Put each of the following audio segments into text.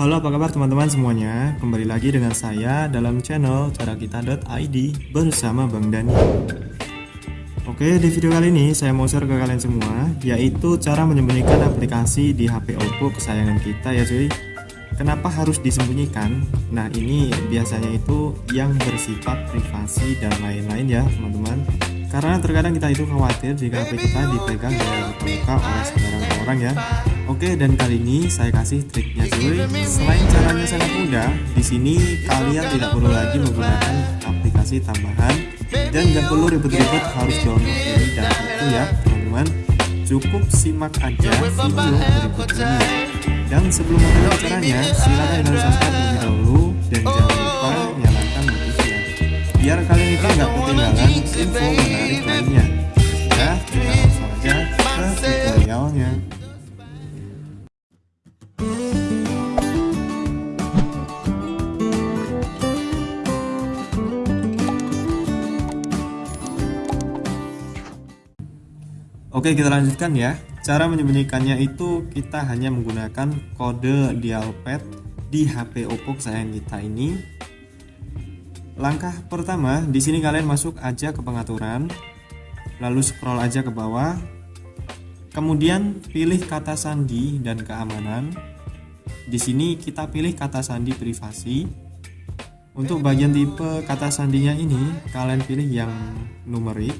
Halo apa kabar teman-teman semuanya? Kembali lagi dengan saya dalam channel carakita.id bersama Bang Dani. Oke di video kali ini saya mau share ke kalian semua Yaitu cara menyembunyikan aplikasi di HP Oppo kesayangan kita ya cuy. Kenapa harus disembunyikan? Nah ini biasanya itu yang bersifat privasi dan lain-lain ya teman-teman Karena terkadang kita itu khawatir jika HP kita dipegang dan terbuka oleh sembarang orang ya Oke dan kali ini saya kasih triknya cuy. Selain caranya sangat mudah, di sini kalian tidak perlu lagi menggunakan aplikasi tambahan dan nggak perlu ribet-ribet harus download ini dan itu ya teman-teman. Cukup simak aja video berikut ini. Dan sebelum mulai caranya, silahkan kalian subscribe terlebih dahulu dan jangan lupa nyalakan biar kalian itu nggak ketinggalan info menarik lainnya. Ya, kita langsung aja ke tutorialnya. Oke kita lanjutkan ya Cara menyembunyikannya itu kita hanya menggunakan kode dialpad di HP Oppo kesayangan kita ini Langkah pertama di sini kalian masuk aja ke pengaturan Lalu scroll aja ke bawah. Kemudian pilih kata sandi dan keamanan. Di sini kita pilih kata sandi privasi. Untuk bagian tipe kata sandinya ini kalian pilih yang numerik.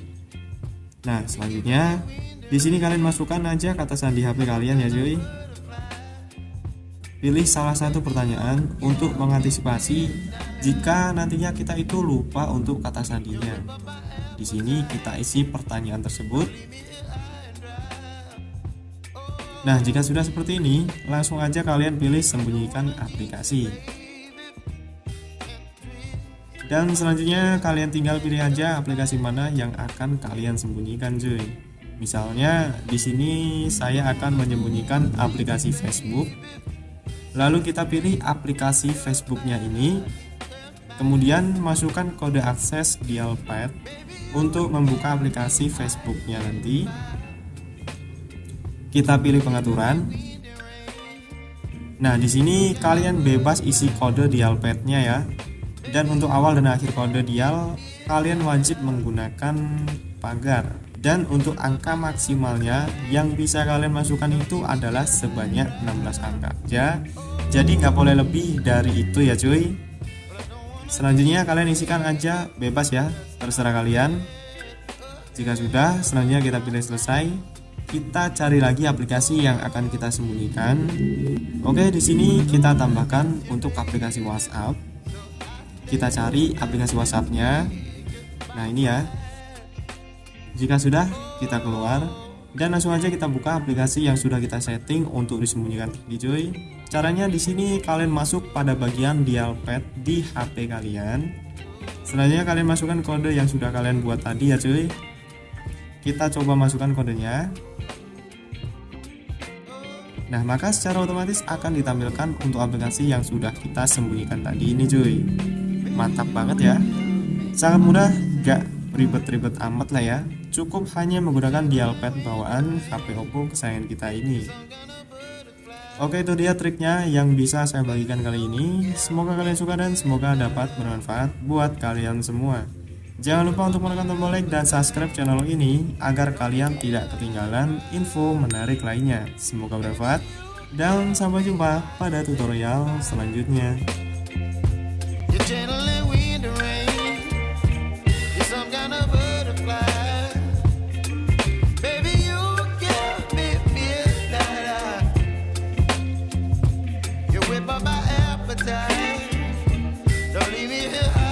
Nah, selanjutnya di sini kalian masukkan aja kata sandi HP kalian ya, cuy. Pilih salah satu pertanyaan untuk mengantisipasi jika nantinya kita itu lupa untuk kata sandinya. Di sini kita isi pertanyaan tersebut. Nah, jika sudah seperti ini, langsung aja kalian pilih sembunyikan aplikasi dan selanjutnya kalian tinggal pilih aja aplikasi mana yang akan kalian sembunyikan cuy misalnya di sini saya akan menyembunyikan aplikasi Facebook lalu kita pilih aplikasi Facebooknya ini. Kemudian masukkan kode akses dialpad untuk membuka aplikasi Facebooknya nanti. Kita pilih pengaturan. Nah, di sini kalian bebas isi kode dialpadnya ya. Dan untuk awal dan akhir kode dial kalian wajib menggunakan pagar dan untuk angka maksimalnya yang bisa kalian masukkan itu adalah sebanyak 16 angka. Ya jadi nggak boleh lebih dari itu ya cuy. Selanjutnya kalian isikan aja bebas ya terserah kalian. Jika sudah selanjutnya kita pilih selesai. Kita cari lagi aplikasi yang akan kita sembunyikan. Oke di sini kita tambahkan untuk aplikasi WhatsApp. Kita cari aplikasi WhatsAppnya. Nah ini ya jika sudah kita keluar. Dan langsung aja kita buka aplikasi yang sudah kita setting untuk disembunyikan. Di cuy. Caranya di sini kalian masuk pada bagian dial pad di HP kalian. Selanjutnya kalian masukkan kode yang sudah kalian buat tadi ya cuy. Kita coba masukkan kodenya. Nah, maka secara otomatis akan ditampilkan untuk aplikasi yang sudah kita sembunyikan tadi ini cuy. Mantap banget ya. Sangat mudah gak ribet-ribet amat lah ya cukup hanya menggunakan dialpad bawaan HP Oppo kesayangan kita ini. Oke itu dia triknya yang bisa saya bagikan kali ini. Semoga kalian suka dan semoga dapat bermanfaat buat kalian semua. Jangan lupa untuk menekan tombol like dan subscribe channel ini Agar kalian tidak ketinggalan info menarik lainnya. Semoga bermanfaat Dan sampai jumpa pada tutorial selanjutnya up my appetite. Don't leave me here.